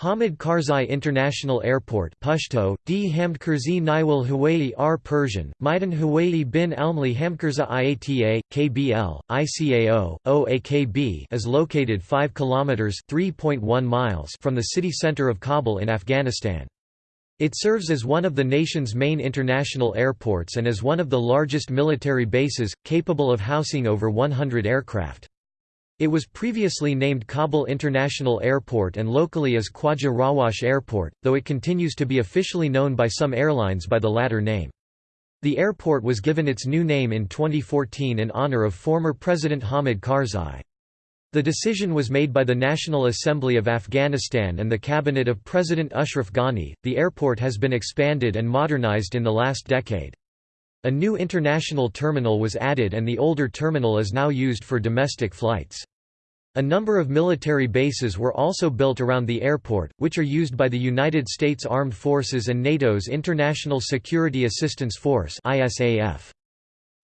Hamid Karzai International Airport Pashto, D Hamdkurzi Niwal Hawaii R Persian, Maidan Hawaii bin Almli Hamdkurza IATA, KBL, ICAO, OAKB is located 5 km 3.1 miles from the city center of Kabul in Afghanistan. It serves as one of the nation's main international airports and is one of the largest military bases, capable of housing over 100 aircraft. It was previously named Kabul International Airport and locally as Khwaja Rawash Airport, though it continues to be officially known by some airlines by the latter name. The airport was given its new name in 2014 in honor of former President Hamid Karzai. The decision was made by the National Assembly of Afghanistan and the cabinet of President Ashraf Ghani. The airport has been expanded and modernized in the last decade. A new international terminal was added and the older terminal is now used for domestic flights. A number of military bases were also built around the airport, which are used by the United States Armed Forces and NATO's International Security Assistance Force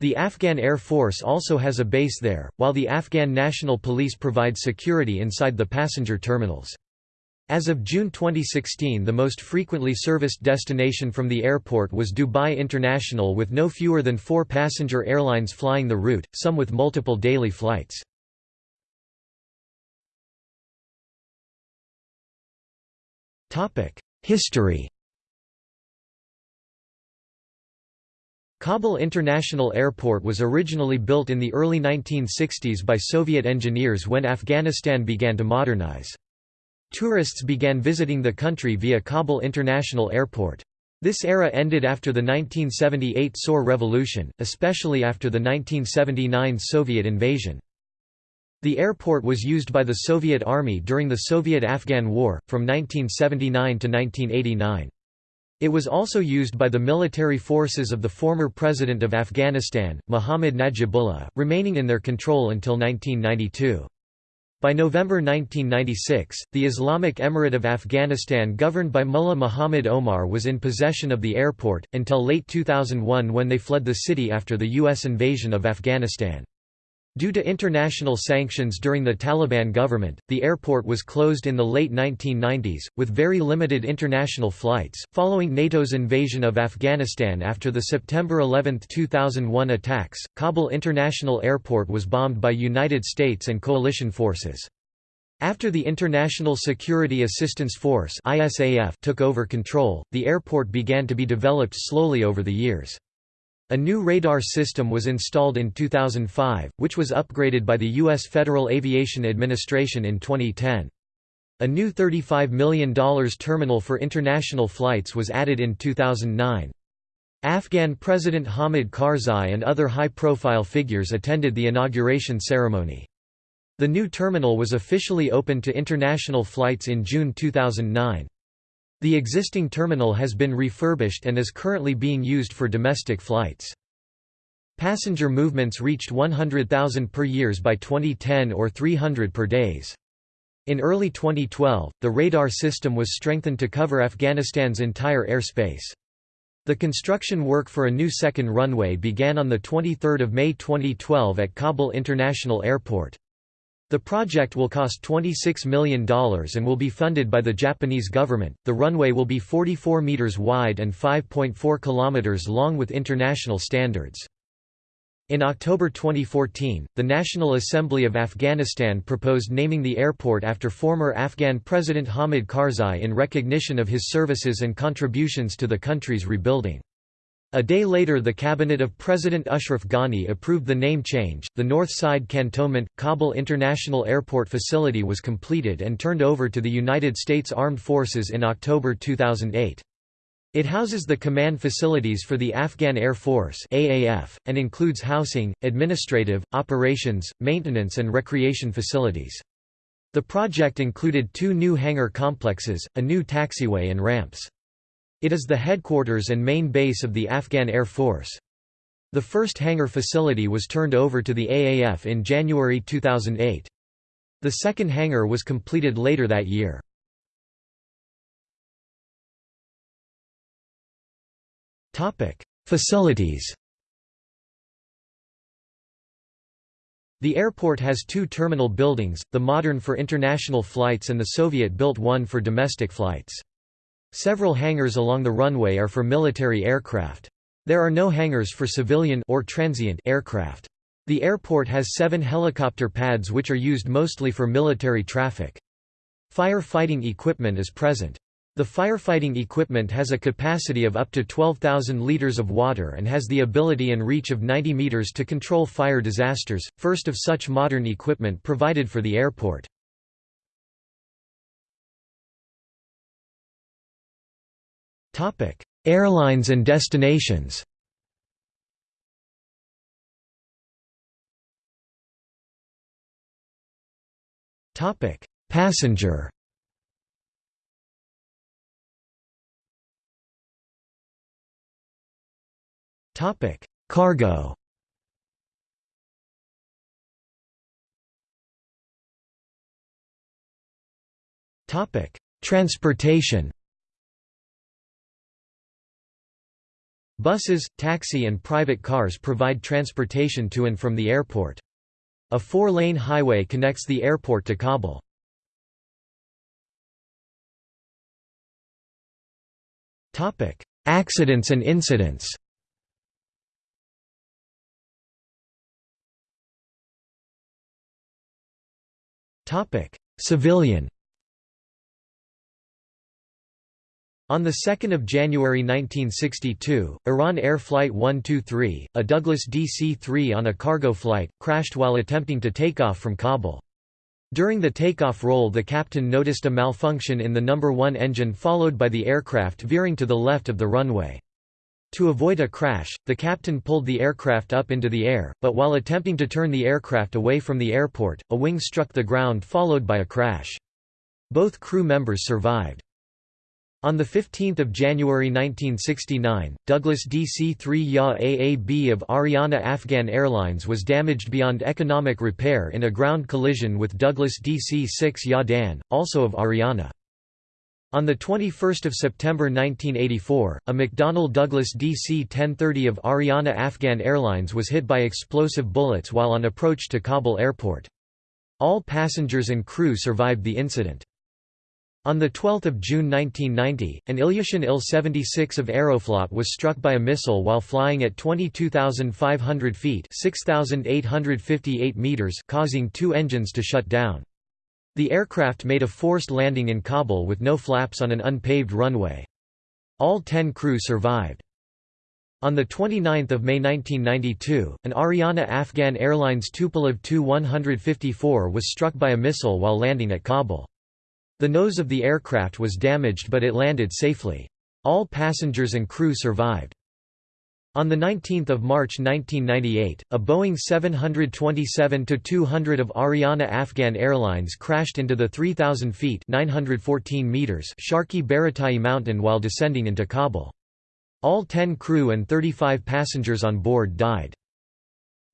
The Afghan Air Force also has a base there, while the Afghan National Police provide security inside the passenger terminals. As of June 2016 the most frequently serviced destination from the airport was Dubai International with no fewer than four passenger airlines flying the route, some with multiple daily flights. History Kabul International Airport was originally built in the early 1960s by Soviet engineers when Afghanistan began to modernize. Tourists began visiting the country via Kabul International Airport. This era ended after the 1978 Saur Revolution, especially after the 1979 Soviet invasion. The airport was used by the Soviet Army during the Soviet–Afghan War, from 1979 to 1989. It was also used by the military forces of the former President of Afghanistan, Mohammad Najibullah, remaining in their control until 1992. By November 1996, the Islamic Emirate of Afghanistan governed by Mullah Muhammad Omar was in possession of the airport, until late 2001 when they fled the city after the U.S. invasion of Afghanistan. Due to international sanctions during the Taliban government, the airport was closed in the late 1990s, with very limited international flights. Following NATO's invasion of Afghanistan after the September 11, 2001 attacks, Kabul International Airport was bombed by United States and coalition forces. After the International Security Assistance Force took over control, the airport began to be developed slowly over the years. A new radar system was installed in 2005, which was upgraded by the U.S. Federal Aviation Administration in 2010. A new $35 million terminal for international flights was added in 2009. Afghan President Hamid Karzai and other high-profile figures attended the inauguration ceremony. The new terminal was officially opened to international flights in June 2009. The existing terminal has been refurbished and is currently being used for domestic flights. Passenger movements reached 100,000 per years by 2010 or 300 per days. In early 2012, the radar system was strengthened to cover Afghanistan's entire airspace. The construction work for a new second runway began on 23 May 2012 at Kabul International Airport. The project will cost $26 million and will be funded by the Japanese government. The runway will be 44 meters wide and 5.4 kilometers long with international standards. In October 2014, the National Assembly of Afghanistan proposed naming the airport after former Afghan President Hamid Karzai in recognition of his services and contributions to the country's rebuilding. A day later the cabinet of President Ashraf Ghani approved the name change. The North Side Cantonment Kabul International Airport facility was completed and turned over to the United States Armed Forces in October 2008. It houses the command facilities for the Afghan Air Force AAF, and includes housing, administrative, operations, maintenance and recreation facilities. The project included two new hangar complexes, a new taxiway and ramps. It is the headquarters and main base of the Afghan Air Force. The first hangar facility was turned over to the AAF in January 2008. The second hangar was completed later that year. Facilities The airport has two terminal buildings, the modern for international flights and the Soviet-built one for domestic flights. Several hangars along the runway are for military aircraft. There are no hangars for civilian or transient aircraft. The airport has seven helicopter pads which are used mostly for military traffic. Fire-fighting equipment is present. The firefighting equipment has a capacity of up to 12,000 liters of water and has the ability and reach of 90 meters to control fire disasters, first of such modern equipment provided for the airport. Airlines and destinations. Topic: Passenger. Topic: Cargo. Topic: Transportation. Buses, taxi and private cars provide transportation to and from the airport. A four-lane highway connects the airport to Kabul. Accidents and incidents Civilian. On 2 January 1962, Iran Air Flight 123, a Douglas DC-3 on a cargo flight, crashed while attempting to take off from Kabul. During the takeoff roll the captain noticed a malfunction in the number 1 engine followed by the aircraft veering to the left of the runway. To avoid a crash, the captain pulled the aircraft up into the air, but while attempting to turn the aircraft away from the airport, a wing struck the ground followed by a crash. Both crew members survived. On 15 January 1969, Douglas DC-3 YA AAB of Ariana Afghan Airlines was damaged beyond economic repair in a ground collision with Douglas DC-6 YA Dan, also of Ariana. On 21 September 1984, a McDonnell Douglas DC-1030 of Ariana Afghan Airlines was hit by explosive bullets while on approach to Kabul airport. All passengers and crew survived the incident. On 12 June 1990, an Ilyushin Il-76 of Aeroflot was struck by a missile while flying at 22,500 feet 6,858 meters causing two engines to shut down. The aircraft made a forced landing in Kabul with no flaps on an unpaved runway. All ten crew survived. On 29 May 1992, an Ariana Afghan Airlines Tupolev Tu-154 was struck by a missile while landing at Kabul. The nose of the aircraft was damaged but it landed safely. All passengers and crew survived. On 19 March 1998, a Boeing 727-200 of Ariana Afghan Airlines crashed into the 3,000 feet 914 meters Sharkhi Baratai mountain while descending into Kabul. All 10 crew and 35 passengers on board died.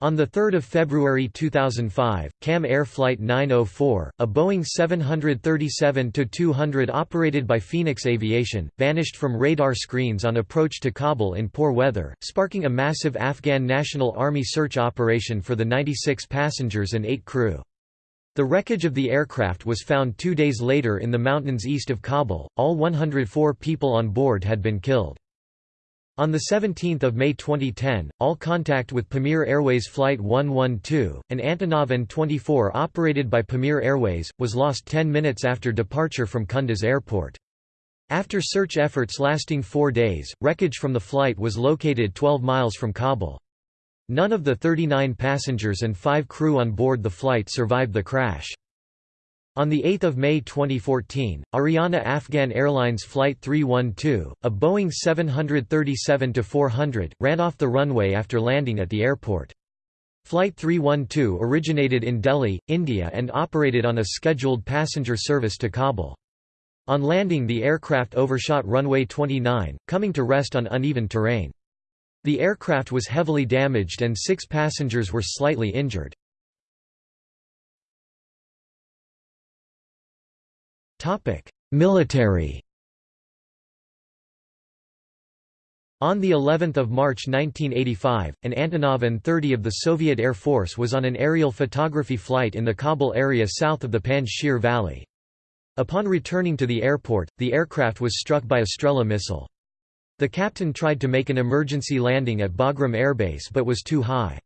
On 3 February 2005, CAM Air Flight 904, a Boeing 737-200 operated by Phoenix Aviation, vanished from radar screens on approach to Kabul in poor weather, sparking a massive Afghan National Army search operation for the 96 passengers and 8 crew. The wreckage of the aircraft was found two days later in the mountains east of Kabul, all 104 people on board had been killed. On 17 May 2010, all contact with Pamir Airways Flight 112, an Antonov An-24 operated by Pamir Airways, was lost 10 minutes after departure from Kunduz Airport. After search efforts lasting four days, wreckage from the flight was located 12 miles from Kabul. None of the 39 passengers and five crew on board the flight survived the crash. On 8 May 2014, Ariana Afghan Airlines Flight 312, a Boeing 737-400, ran off the runway after landing at the airport. Flight 312 originated in Delhi, India and operated on a scheduled passenger service to Kabul. On landing the aircraft overshot runway 29, coming to rest on uneven terrain. The aircraft was heavily damaged and six passengers were slightly injured. Military On the 11th of March 1985, an Antonov An-30 of the Soviet Air Force was on an aerial photography flight in the Kabul area south of the Panjshir Valley. Upon returning to the airport, the aircraft was struck by a Strela missile. The captain tried to make an emergency landing at Bagram Airbase but was too high.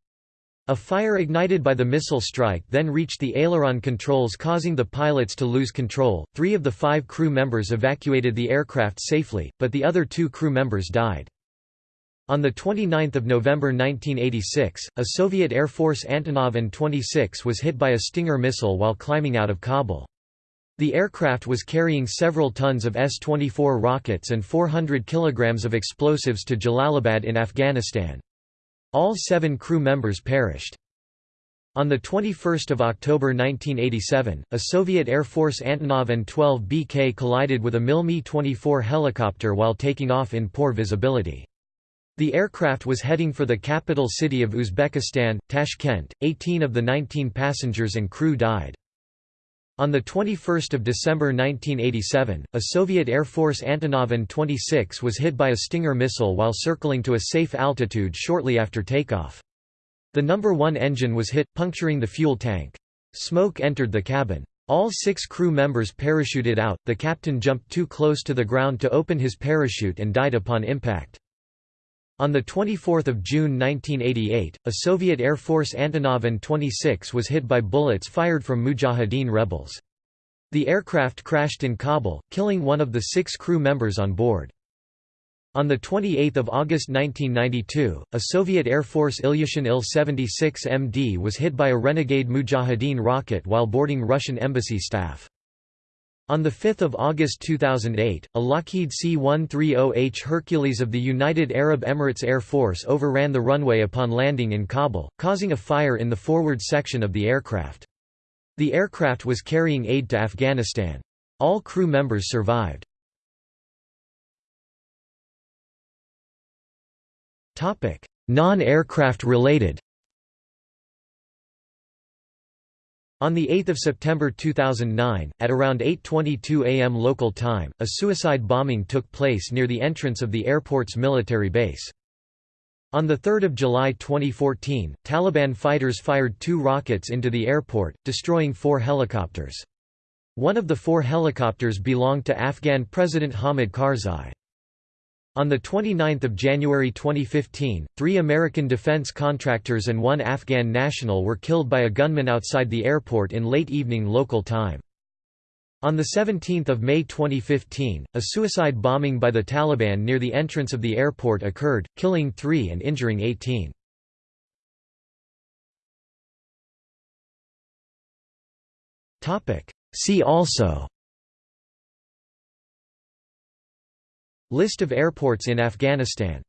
A fire ignited by the missile strike then reached the aileron controls causing the pilots to lose control. Three of the five crew members evacuated the aircraft safely, but the other two crew members died. On 29 November 1986, a Soviet Air Force Antonov An-26 was hit by a Stinger missile while climbing out of Kabul. The aircraft was carrying several tons of S-24 rockets and 400 kilograms of explosives to Jalalabad in Afghanistan. All seven crew members perished. On 21 October 1987, a Soviet Air Force Antonov An-12 BK collided with a Mil Mi-24 helicopter while taking off in poor visibility. The aircraft was heading for the capital city of Uzbekistan, Tashkent. 18 of the 19 passengers and crew died. On 21 December 1987, a Soviet Air Force Antonov An-26 was hit by a Stinger missile while circling to a safe altitude shortly after takeoff. The number 1 engine was hit, puncturing the fuel tank. Smoke entered the cabin. All six crew members parachuted out, the captain jumped too close to the ground to open his parachute and died upon impact. On 24 June 1988, a Soviet Air Force Antonov An-26 was hit by bullets fired from Mujahideen rebels. The aircraft crashed in Kabul, killing one of the six crew members on board. On 28 August 1992, a Soviet Air Force Ilyushin Il-76MD was hit by a Renegade Mujahideen rocket while boarding Russian embassy staff. On 5 August 2008, a Lockheed C-130H Hercules of the United Arab Emirates Air Force overran the runway upon landing in Kabul, causing a fire in the forward section of the aircraft. The aircraft was carrying aid to Afghanistan. All crew members survived. Non-aircraft related On 8 September 2009, at around 8.22 am local time, a suicide bombing took place near the entrance of the airport's military base. On 3 July 2014, Taliban fighters fired two rockets into the airport, destroying four helicopters. One of the four helicopters belonged to Afghan President Hamid Karzai. On 29 January 2015, three American defense contractors and one Afghan national were killed by a gunman outside the airport in late evening local time. On 17 May 2015, a suicide bombing by the Taliban near the entrance of the airport occurred, killing three and injuring 18. See also List of airports in Afghanistan